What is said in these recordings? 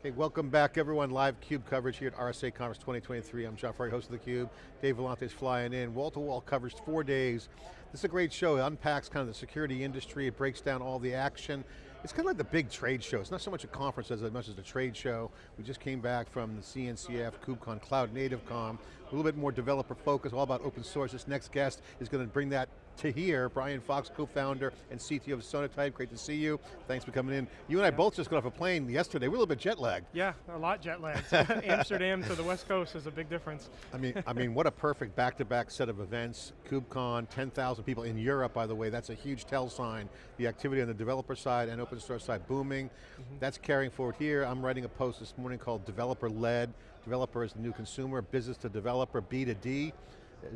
Okay, welcome back everyone. Live CUBE coverage here at RSA Conference 2023. I'm John Furrier, host of theCUBE. Dave Vellante's flying in. Wall-to-wall -wall coverage, four days. This is a great show. It unpacks kind of the security industry. It breaks down all the action. It's kind of like the big trade show. It's not so much a conference as much as a trade show. We just came back from the CNCF, KubeCon, Cloud Native a little bit more developer focus, all about open source. This next guest is going to bring that to here. Brian Fox, co-founder and CTO of Sonatype, great to see you. Thanks for coming in. You and I both just got off a plane yesterday. We're a little bit jet lagged. Yeah, a lot jet lagged. Amsterdam to the West Coast is a big difference. I mean, I mean, what a perfect back-to-back -back set of events. KubeCon, 10,000 people in Europe, by the way. That's a huge tell sign. The activity on the developer side and open source side booming. Mm -hmm. That's carrying forward here. I'm writing a post this morning called Developer-Led. Developer is the new consumer, business to developer, B2D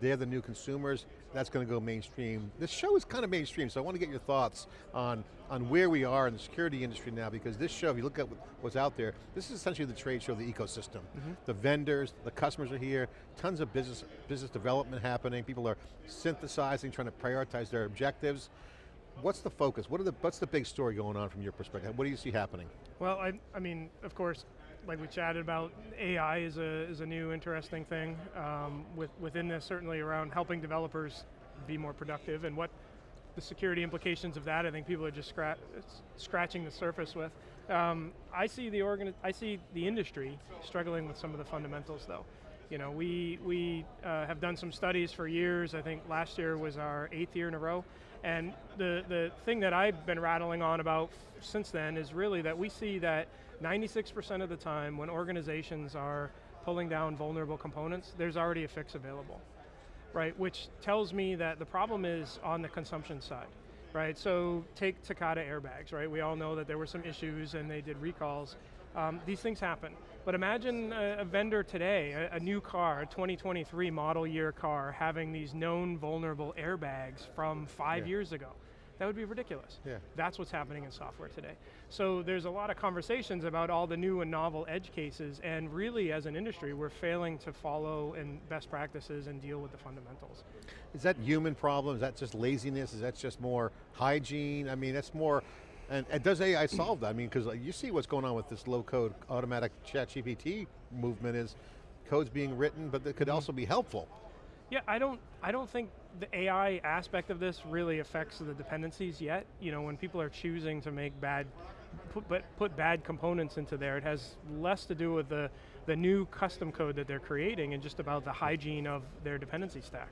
they're the new consumers, that's going to go mainstream. This show is kind of mainstream, so I want to get your thoughts on, on where we are in the security industry now, because this show, if you look at what's out there, this is essentially the trade show, the ecosystem. Mm -hmm. The vendors, the customers are here, tons of business, business development happening, people are synthesizing, trying to prioritize their objectives. What's the focus? What are the, what's the big story going on from your perspective? What do you see happening? Well, I, I mean, of course, like we chatted about, AI is a, is a new interesting thing. Um, with, within this, certainly around helping developers be more productive and what the security implications of that, I think people are just scratch, scratching the surface with. Um, I see the organ I see the industry struggling with some of the fundamentals though. You know, we, we uh, have done some studies for years, I think last year was our eighth year in a row, and the, the thing that I've been rattling on about since then is really that we see that 96% of the time when organizations are pulling down vulnerable components, there's already a fix available, right? Which tells me that the problem is on the consumption side, right? So take Takata airbags, right? We all know that there were some issues and they did recalls. Um, these things happen. But imagine a, a vendor today, a, a, new car, a 2023 model year car, having these known vulnerable airbags from five yeah. years ago. That would be ridiculous. Yeah. That's what's happening in software today. So there's a lot of conversations about all the new and novel edge cases, and really as an industry, we're failing to follow in best practices and deal with the fundamentals. Is that human problem? Is that just laziness? Is that just more hygiene? I mean, that's more, and, and does AI solve that? I mean, because you see what's going on with this low code automatic chat GPT movement is code's being written, but that could mm-hmm. also be helpful. Yeah, I don't, I don't think the AI aspect of this really affects the dependencies yet. You know, when people are choosing to make bad, put, but put bad components into there, it has less to do with the, the new custom code that they're creating and just about the hygiene of their dependency stack.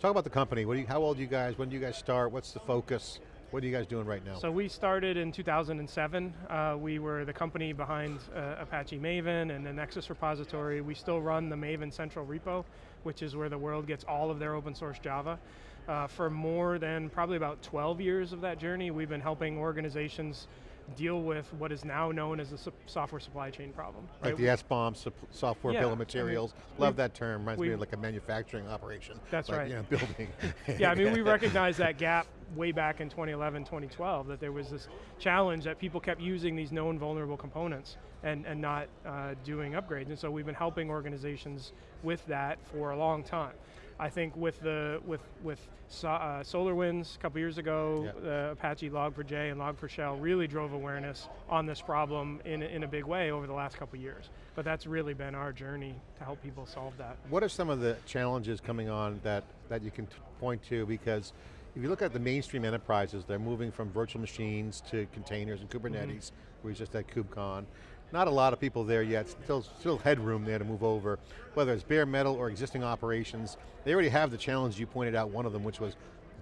Talk about the company. You, how old are you guys? When do you guys start? What's the focus? What are you guys doing right now? So we started in 2007. Uh, we were the company behind uh, Apache Maven and the Nexus repository. We still run the Maven Central repo, which is where the world gets all of their open source Java. Uh, for more than probably about 12 years of that journey, we've been helping organizations deal with what is now known as the software supply chain problem. Right? Like the SBOM, software yeah, bill of materials. I mean, Love that term, reminds me of like a manufacturing operation. That's like, right. You know, building. yeah, I mean we recognize that gap way back in 2011, 2012, that there was this challenge that people kept using these known vulnerable components and, and not uh, doing upgrades. And so we've been helping organizations with that for a long time. I think with the with with so, uh, SolarWinds a couple years ago, yep. uh, Apache Log4j and Log4Shell really drove awareness on this problem in, in a big way over the last couple years. But that's really been our journey to help people solve that. What are some of the challenges coming on that, that you can point to? Because if you look at the mainstream enterprises, they're moving from virtual machines to containers and Kubernetes, mm -hmm. we just at KubeCon. Not a lot of people there yet, still, still headroom there to move over. Whether it's bare metal or existing operations, they already have the challenge you pointed out, one of them, which was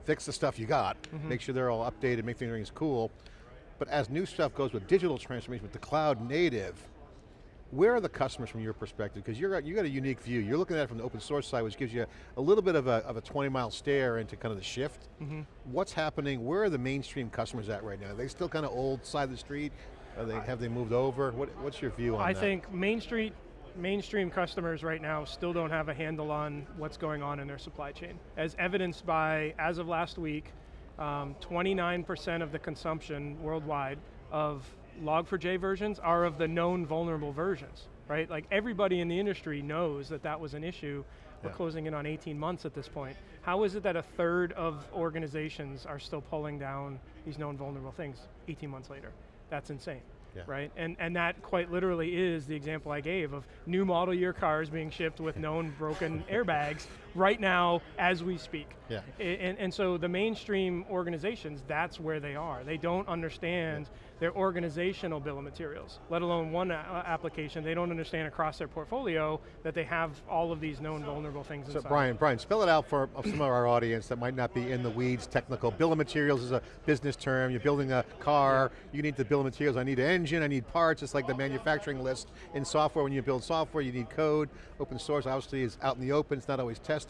fix the stuff you got, mm -hmm. make sure they're all updated, make things cool. But as new stuff goes with digital transformation, with the cloud native, where are the customers from your perspective? Because you're you got a unique view. You're looking at it from the open source side, which gives you a little bit of a, of a 20 mile stare into kind of the shift. Mm -hmm. What's happening? Where are the mainstream customers at right now? Are they still kind of old side of the street? They, have they moved over? What, what's your view on I that? I think Main Street, mainstream customers right now still don't have a handle on what's going on in their supply chain. As evidenced by, as of last week, 29% um, of the consumption worldwide of Log4j versions are of the known vulnerable versions, right? Like everybody in the industry knows that that was an issue. We're yeah. closing in on 18 months at this point. How is it that a third of organizations are still pulling down these known vulnerable things 18 months later? That's insane. Yeah. right? And, and that quite literally is the example I gave of new model year cars being shipped with known broken airbags right now as we speak. Yeah. And, and so the mainstream organizations, that's where they are. They don't understand their organizational bill of materials, let alone one uh, application. They don't understand across their portfolio that they have all of these known vulnerable things So inside. Brian, Brian, spell it out for some of our audience that might not be in the weeds, technical. Bill of materials is a business term. You're building a car, you need the bill of materials. I need an engine, I need parts. It's like the manufacturing list. In software, when you build software, you need code. Open source obviously is out in the open, it's not always tested.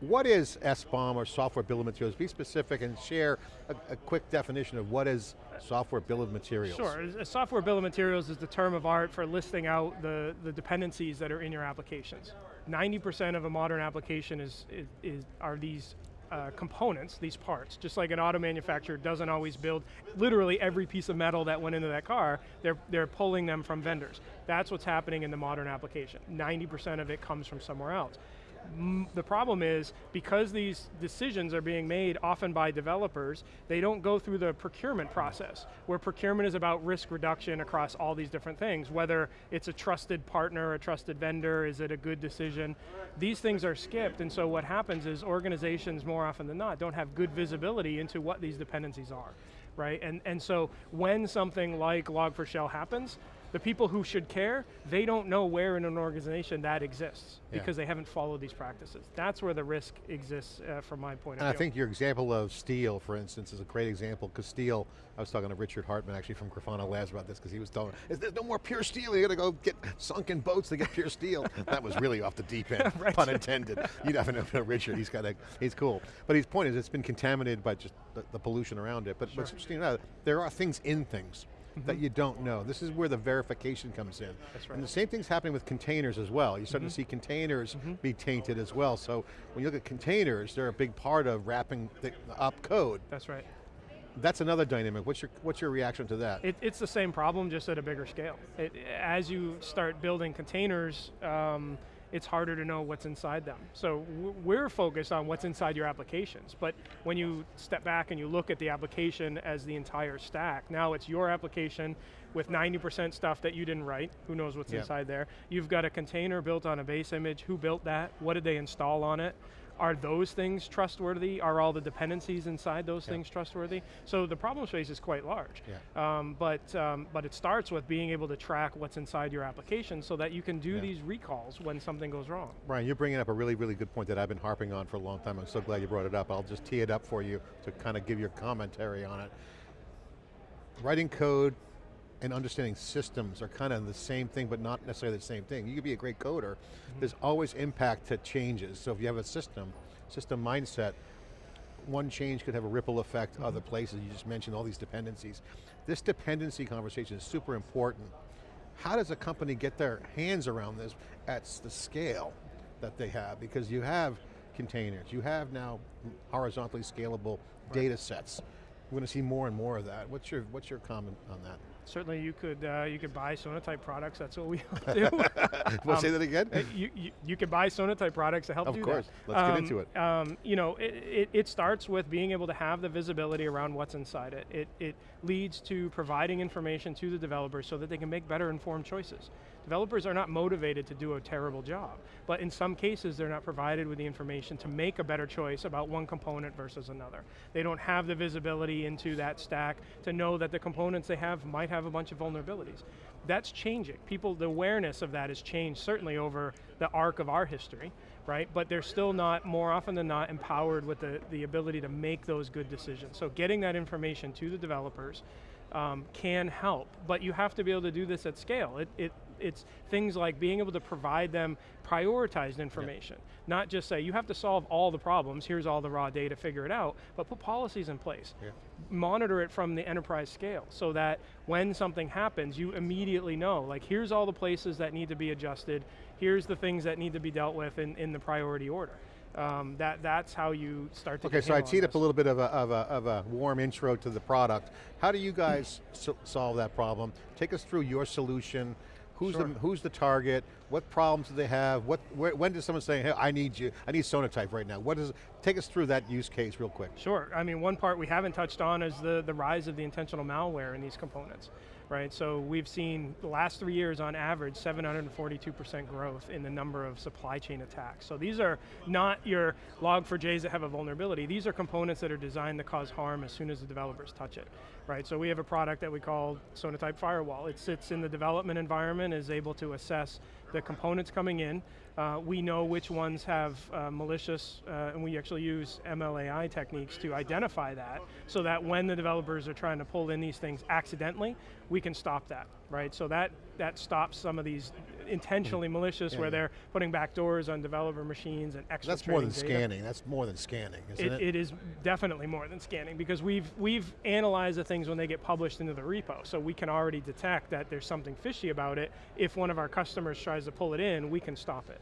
What is SBOM or software bill of materials? Be specific and share a, a quick definition of what is software bill of materials. Sure, a software bill of materials is the term of art for listing out the, the dependencies that are in your applications. 90% of a modern application is, is, is are these uh, components, these parts. Just like an auto manufacturer doesn't always build literally every piece of metal that went into that car, they're, they're pulling them from vendors. That's what's happening in the modern application. 90% of it comes from somewhere else. The problem is, because these decisions are being made often by developers, they don't go through the procurement process, where procurement is about risk reduction across all these different things, whether it's a trusted partner, a trusted vendor, is it a good decision? These things are skipped, and so what happens is organizations, more often than not, don't have good visibility into what these dependencies are, right? And, and so when something like Log4Shell happens, the people who should care, they don't know where in an organization that exists Yeah. because they haven't followed these practices. That's where the risk exists uh, from my point And of view. I think your example of steel, for instance, is a great example, because steel, I was talking to Richard Hartmann actually from Grafana Labs about this, because he was telling me, "Is there's no more pure steel, you got to go get sunken boats to get pure steel. that was really off the deep end, Right. pun intended. You'd have to know Richard, he's got a, he's cool. But his point is it's been contaminated by just the, the pollution around it. But what's interesting now, there are things in things that you don't know. This is where the verification comes in. Mm-hmm. That's right. And the same thing's happening with containers as well. You're starting to see containers be tainted as well. So when you look at containers, they're a big part of wrapping the, up code. That's right. That's another dynamic. What's your, what's your reaction to that? It, it's the same problem, just at a bigger scale. It, as you start building containers, um, it's harder to know what's inside them. So we're focused on what's inside your applications, but when you step back and you look at the application as the entire stack, now it's your application with 90% stuff that you didn't write, who knows what's inside there. You've got a container built on a base image, who built that, what did they install on it? Are those things trustworthy? Are all the dependencies inside those Yeah. things trustworthy? So the problem space is quite large. Yeah. Um, but, um, but it starts with being able to track what's inside your application so that you can do Yeah. these recalls when something goes wrong. Brian, you're bringing up a really, really good point that I've been harping on for a long time. I'm so glad you brought it up. I'll just tee it up for you to kind of give your commentary on it. Writing code and understanding systems are kind of the same thing, but not necessarily the same thing. You could be a great coder. Mm-hmm. There's always impact to changes. So if you have a system, system mindset, one change could have a ripple effect mm-hmm. other places. You just mentioned all these dependencies. This dependency conversation is super important. How does a company get their hands around this at the scale that they have? Because you have containers, you have now horizontally scalable data sets. We're going to see more and more of that. What's your, what's your comment on that? Certainly you could, uh, you could buy Sonatype products, that's what we do. We'll say that again? Uh, you, you, you can buy Sonatype products to help Of do course. that. Let's get Um, into it. Um, you know, it, it, it starts with being able to have the visibility around what's inside it. it. It leads to providing information to the developers so that they can make better informed choices. Developers are not motivated to do a terrible job, but in some cases they're not provided with the information to make a better choice about one component versus another. They don't have the visibility into that stack to know that the components they have might have a bunch of vulnerabilities. That's changing. People, the awareness of that has changed certainly over the arc of our history, right? But they're still not, more often than not, empowered with the, the ability to make those good decisions. So getting that information to the developers um, can help, but you have to be able to do this at scale. It, it, it's things like being able to provide them prioritized information. Not just say, you have to solve all the problems, here's all the raw data, figure it out, but put policies in place. Yeah. Monitor it from the enterprise scale so that when something happens, you immediately know, like here's all the places that need to be adjusted, here's the things that need to be dealt with in, in the priority order. Um, that, that's how you start to Okay, so I teed up a little bit of a, of, a, of a warm intro to the product. How do you guys so- solve that problem? Take us through your solution. Who's, Sure. the, who's the target? What problems do they have? What, where, when does someone say, hey, I need you, I need Sonatype right now? What is, take us through that use case real quick. Sure, I mean one part we haven't touched on is the, the rise of the intentional malware in these components. Right, so we've seen the last three years on average 742% growth in the number of supply chain attacks. So these are not your log4js that have a vulnerability, these are components that are designed to cause harm as soon as the developers touch it. Right, so we have a product that we call Sonatype Firewall. It sits in the development environment, is able to assess the components coming in, uh, we know which ones have uh, malicious, uh, and we actually use MLAI techniques to identify that, so that when the developers are trying to pull in these things accidentally, we can stop that, right? So that, that stops some of these intentionally malicious Yeah, where yeah. they're putting backdoors on developer machines and extra That's more than scanning, that's more than scanning, isn't it, it? it is definitely more than scanning because we've, we've analyzed the things when they get published into the repo, so we can already detect that there's something fishy about it. If one of our customers tries to pull it in, we can stop it.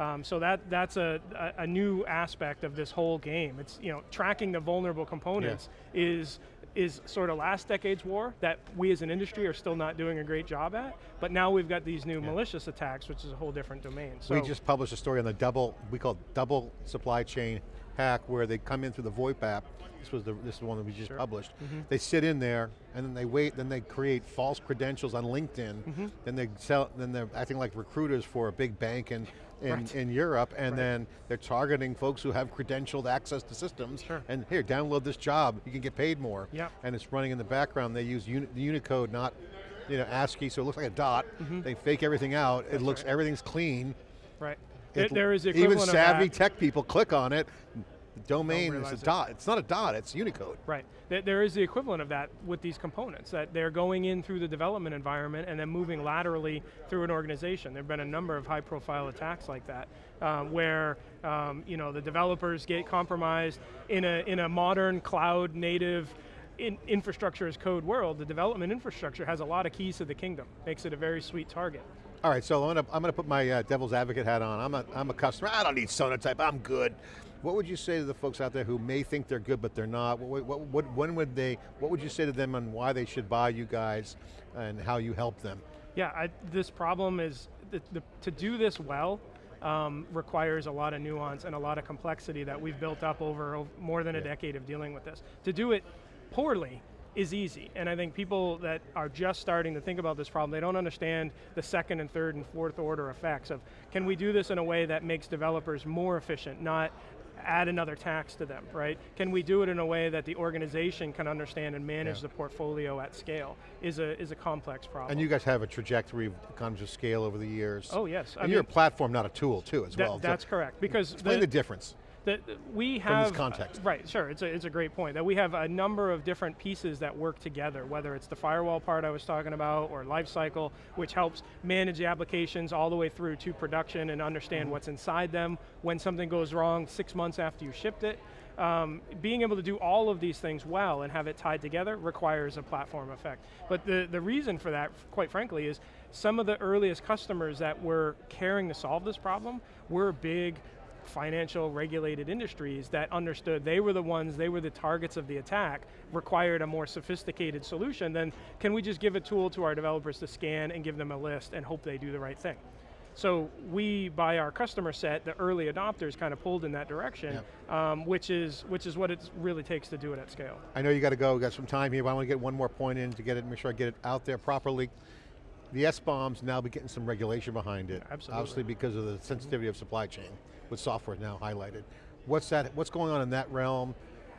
Um, so that, that's a, a, a new aspect of this whole game. It's, you know, tracking the vulnerable components is, is sort of last decade's war that we as an industry are still not doing a great job at, but now we've got these new malicious attacks, which is a whole different domain. So we just published a story on the double, we call it double supply chain hack where they come in through the VoIP app. This was the, this is the one that we just published. Mm-hmm. They sit in there and then they wait, then they create false credentials on LinkedIn. Mm-hmm. Then they sell, then they're acting like recruiters for a big bank in, in, Right. in Europe and Right. then they're targeting folks who have credentialed access to systems. Sure. And here, download this job, you can get paid more. Yep. And it's running in the background. They use uni, Unicode, not you know, ASCII, so it looks like a dot. They fake everything out. it looks, right. everything's clean. right. It- there is the even savvy of that. tech people click on it. Domain is a it. dot. It's not a dot. It's Unicode. Right. There- There is the equivalent of that with these components, that they're going in through the development environment and then moving laterally through an organization. There have been a number of high profile attacks like that, um, where um, you know, the developers get compromised in a, in a modern cloud native in infrastructure as code world, the development infrastructure has a lot of keys to the kingdom, makes it a very sweet target. All right, so I'm going to I'm going to put my uh, devil's advocate hat on. I'm a I'm a customer. I don't need Sonatype. I'm good. What would you say to the folks out there who may think they're good but they're not? What, what, what, when would they? What would you say to them on why they should buy you guys and how you help them? Yeah, I, this problem is, the, the, to do this well, um, requires a lot of nuance and a lot of complexity that we've built up over more than a Yeah. decade of dealing with this. To do it poorly is easy, and I think people that are just starting to think about this problem, they don't understand the second and third and fourth order effects of, can we do this in a way that makes developers more efficient, not add another tax to them, right? Can we do it in a way that the organization can understand and manage Yeah. the portfolio at scale? Is a, is a complex problem. And you guys have a trajectory of economies of scale over the years. Oh yes, I And you're a platform, not a tool, too, as that- well. So that's correct. Because explain the, difference. The- we From have this context. right. Sure, it's a it's a great point that we have a number of different pieces that work together. Whether it's the firewall part I was talking about, or lifecycle, which helps manage the applications all the way through to production and understand Mm-hmm. what's inside them. When something goes wrong, six months after you shipped it. Um, being able to do all of these things well and have it tied together requires a platform effect. But the, the reason for that, quite frankly, is some of the earliest customers that were caring to solve this problem were big financial regulated industries that understood they were the ones, they were the targets of the attack, required a more sophisticated solution than can we just give a tool to our developers to scan and give them a list and hope they do the right thing. So we, by our customer set, the early adopters kind of pulled in that direction, um, which, is, which is what it really takes to do it at scale. I know you got to go, we got some time here, but I want to get one more point in to get it, make sure I get it out there properly. The SBOMs now be getting some regulation behind it. Absolutely. Obviously because of the sensitivity of supply chain, with software now highlighted. What's that, what's going on in that realm?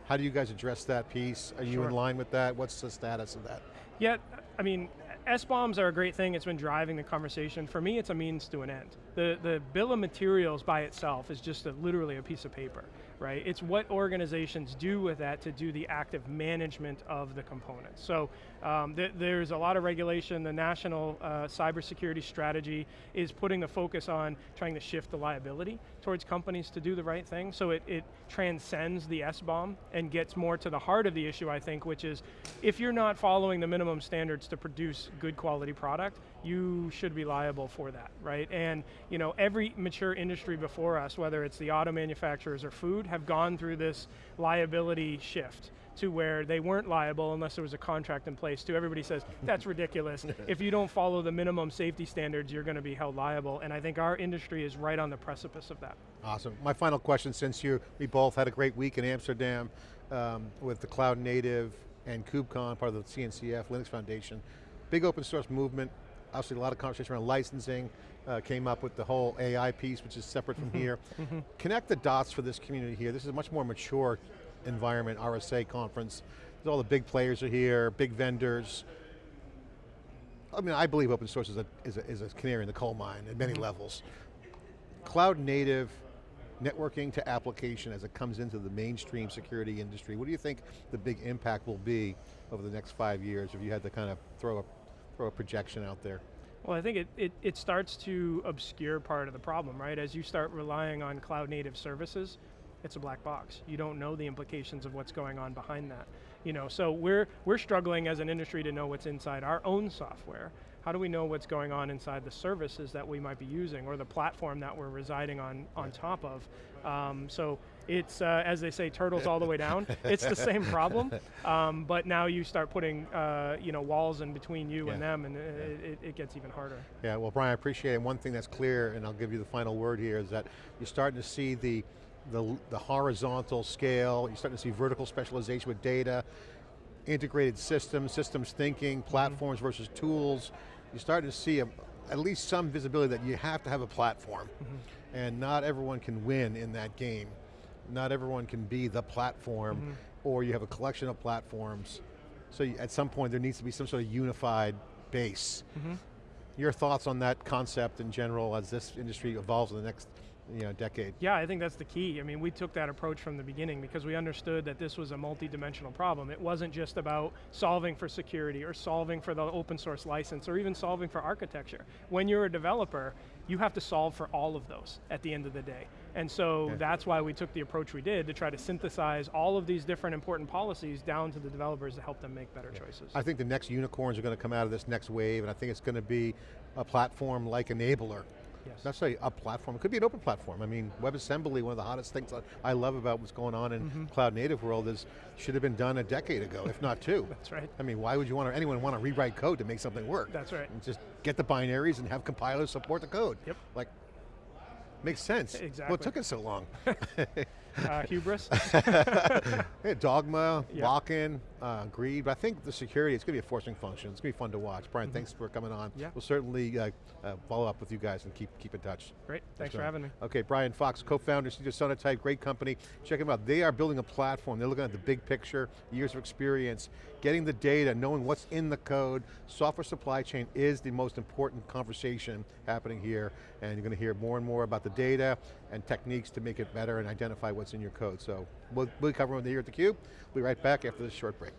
How do you guys address that piece? Are you in line with that? What's the status of that? Yeah, I mean, SBOMs are a great thing, it's been driving the conversation. For me, it's a means to an end. The, the bill of materials by itself is just a, literally a piece of paper, right? It's what organizations do with that to do the active management of the components. So um, th there's a lot of regulation, the national uh, cybersecurity strategy is putting the focus on trying to shift the liability towards companies to do the right thing, so it, it transcends the SBOM and gets more to the heart of the issue, I think, which is if you're not following the minimum standards to produce good quality product, you should be liable for that, right? And you know, every mature industry before us, whether it's the auto manufacturers or food, have gone through this liability shift to where they weren't liable unless there was a contract in place to everybody says, that's ridiculous. if you don't follow the minimum safety standards, you're going to be held liable. And I think our industry is right on the precipice of that. Awesome. My final question, since you, we both had a great week in Amsterdam um, with the Cloud Native and KubeCon, part of the CNCF, Linux Foundation, big open source movement, obviously a lot of conversation around licensing, uh, came up with the whole AI piece, which is separate from mm-hmm. here. Mm-hmm. Connect the dots for this community here. This is a much more mature environment, RSA conference. All the big players are here, big vendors. I mean, I believe open source is a, is a, is a canary in the coal mine at many mm-hmm. levels. Cloud native networking to application as it comes into the mainstream security industry, what do you think the big impact will be over the next five years if you had to kind of throw a, throw a projection out there? Well, I think it, it, it starts to obscure part of the problem, right? As you start relying on cloud native services, it's a black box. You don't know the implications of what's going on behind that. You know, so we're, we're struggling as an industry to know what's inside our own software. How do we know what's going on inside the services that we might be using or the platform that we're residing on, on top of? Um, so it's, uh, as they say, turtles all the way down. It's the same problem, um, but now you start putting uh, you know, walls in between you Yeah. and them and it, it, it gets even harder. Yeah, well Brian, I appreciate it. One thing that's clear, and I'll give you the final word here, is that you're starting to see the, the, the horizontal scale, you're starting to see vertical specialization with data, integrated systems, systems thinking, platforms versus tools. You're starting to see a, at least some visibility that you have to have a platform. And not everyone can win in that game. Not everyone can be the platform, mm-hmm. or you have a collection of platforms. So you, at some point there needs to be some sort of unified base. Mm-hmm. Your thoughts on that concept in general as this industry evolves in the next you know, decade? Yeah, I think that's the key. I mean, we took that approach from the beginning because we understood that this was a multi-dimensional problem. It wasn't just about solving for security or solving for the open source license or even solving for architecture. When you're a developer, you have to solve for all of those at the end of the day. And so Yeah. that's why we took the approach we did to try to synthesize all of these different important policies down to the developers to help them make better choices. I think the next unicorns are going to come out of this next wave, and I think it's going to be a platform like Enabler. Yes. Not say a platform, it could be an open platform. I mean, WebAssembly, one of the hottest things I love about what's going on in Mm-hmm. cloud native world is, should have been done a decade ago, if not two. That's right. I mean, why would you want to, anyone want to rewrite code to make something work? That's right. And just get the binaries and have compilers support the code. Yep. Like, makes sense. Well, Exactly. it took us so long. Uh, hubris. Yeah, dogma, Yeah. lock-in, uh, greed, but I think the security, it's going to be a forcing function. It's going to be fun to watch. Brian, thanks for coming on. Yeah. We'll certainly uh, uh, follow up with you guys and keep, keep in touch. Great, thanks Thanks, for having me. Okay, Brian Fox, co-founder, CTO Sonatype, great company. Check them out. They are building a platform. They're looking at the big picture, years of experience, getting the data, knowing what's in the code. Software supply chain is the most important conversation happening here, and you're going to hear more and more about the data and techniques to make it better and identify what's in your code. So we'll, we'll cover them here at theCUBE. We'll be right back after this short break.